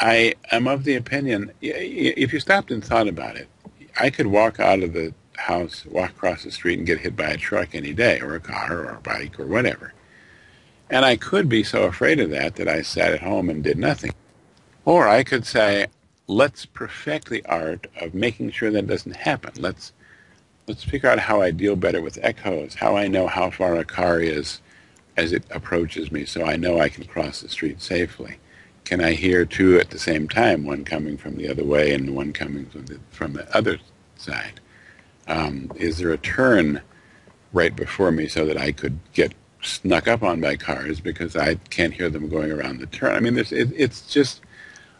I am of the opinion, if you stopped and thought about it, I could walk out of the house, walk across the street and get hit by a truck any day, or a car, or a bike, or whatever. And I could be so afraid of that that I sat at home and did nothing. Or I could say, let's perfect the art of making sure that doesn't happen. Let's let's figure out how I deal better with echoes, how I know how far a car is as it approaches me so I know I can cross the street safely. Can I hear two at the same time, one coming from the other way and one coming from the, from the other side? Um, is there a turn right before me so that I could get snuck up on by cars because I can't hear them going around the turn? I mean, it, it's just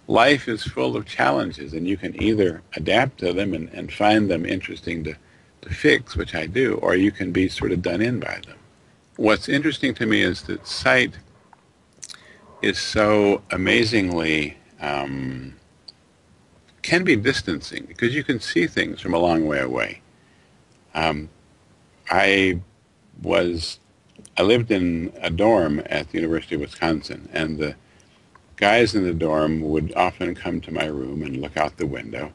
life is full of challenges, and you can either adapt to them and, and find them interesting to, to fix, which I do, or you can be sort of done in by them. What's interesting to me is that sight is so amazingly um, can be distancing because you can see things from a long way away. Um, I was I lived in a dorm at the University of Wisconsin, and the guys in the dorm would often come to my room and look out the window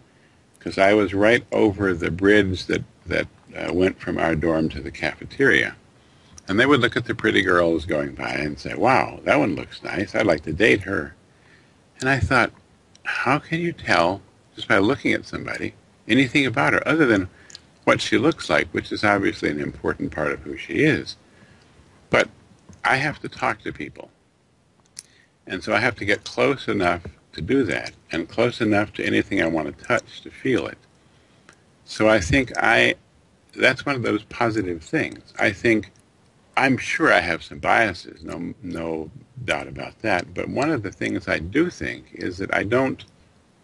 because I was right over the bridge that that uh, went from our dorm to the cafeteria. And they would look at the pretty girls going by and say, wow, that one looks nice. I'd like to date her. And I thought, how can you tell, just by looking at somebody, anything about her other than what she looks like, which is obviously an important part of who she is. But I have to talk to people. And so I have to get close enough to do that, and close enough to anything I want to touch to feel it. So I think I, that's one of those positive things. I think I'm sure I have some biases, no, no doubt about that. But one of the things I do think is that I don't,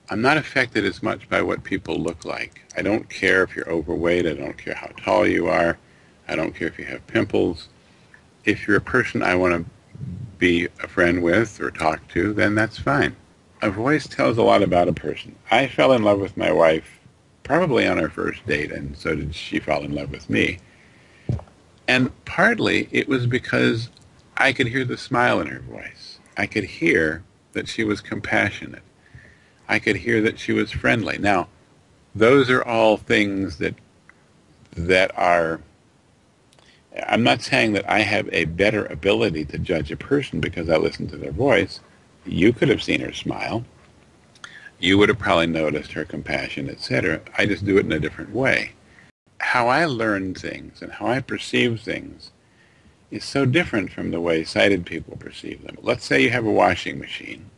I'm not affected as much by what people look like. I don't care if you're overweight. I don't care how tall you are. I don't care if you have pimples. If you're a person I want to be a friend with or talk to, then that's fine. A voice tells a lot about a person. I fell in love with my wife probably on our first date, and so did she fall in love with me. And partly it was because I could hear the smile in her voice. I could hear that she was compassionate. I could hear that she was friendly. Now, those are all things that that are I'm not saying that I have a better ability to judge a person because I listen to their voice. You could have seen her smile. You would have probably noticed her compassion, etc. I just do it in a different way how I learn things and how I perceive things is so different from the way sighted people perceive them. Let's say you have a washing machine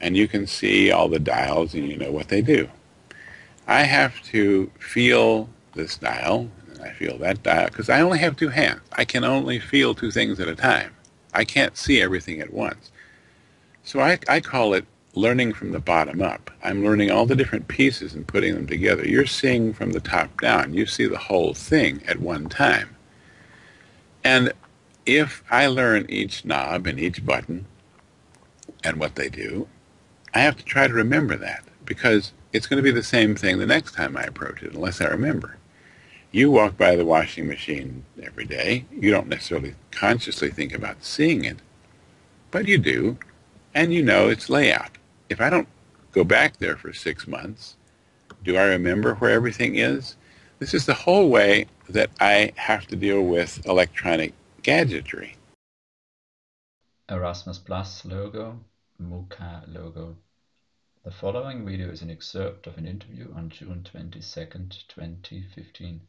and you can see all the dials and you know what they do. I have to feel this dial and I feel that dial because I only have two hands. I can only feel two things at a time. I can't see everything at once. So I, I call it learning from the bottom up. I'm learning all the different pieces and putting them together. You're seeing from the top down. You see the whole thing at one time. And if I learn each knob and each button and what they do, I have to try to remember that because it's going to be the same thing the next time I approach it unless I remember. You walk by the washing machine every day. You don't necessarily consciously think about seeing it, but you do, and you know its layout if I don't go back there for six months, do I remember where everything is? This is the whole way that I have to deal with electronic gadgetry. Erasmus Plus logo, MOOCAP logo. The following video is an excerpt of an interview on June 22, 2015.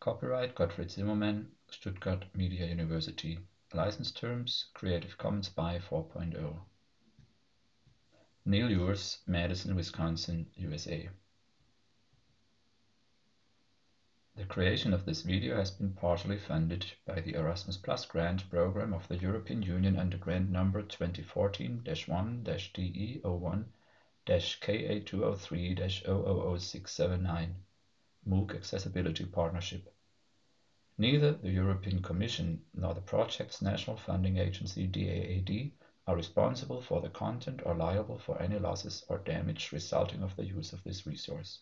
Copyright Gottfried Zimmermann, Stuttgart Media University. License terms Creative Commons by 4.0. Neil Ewers, Madison, Wisconsin, USA. The creation of this video has been partially funded by the Erasmus Plus grant program of the European Union under grant number 2014-1-DE01-KA203-000679 MOOC Accessibility Partnership. Neither the European Commission nor the project's national funding agency DAAD are responsible for the content or liable for any losses or damage resulting of the use of this resource.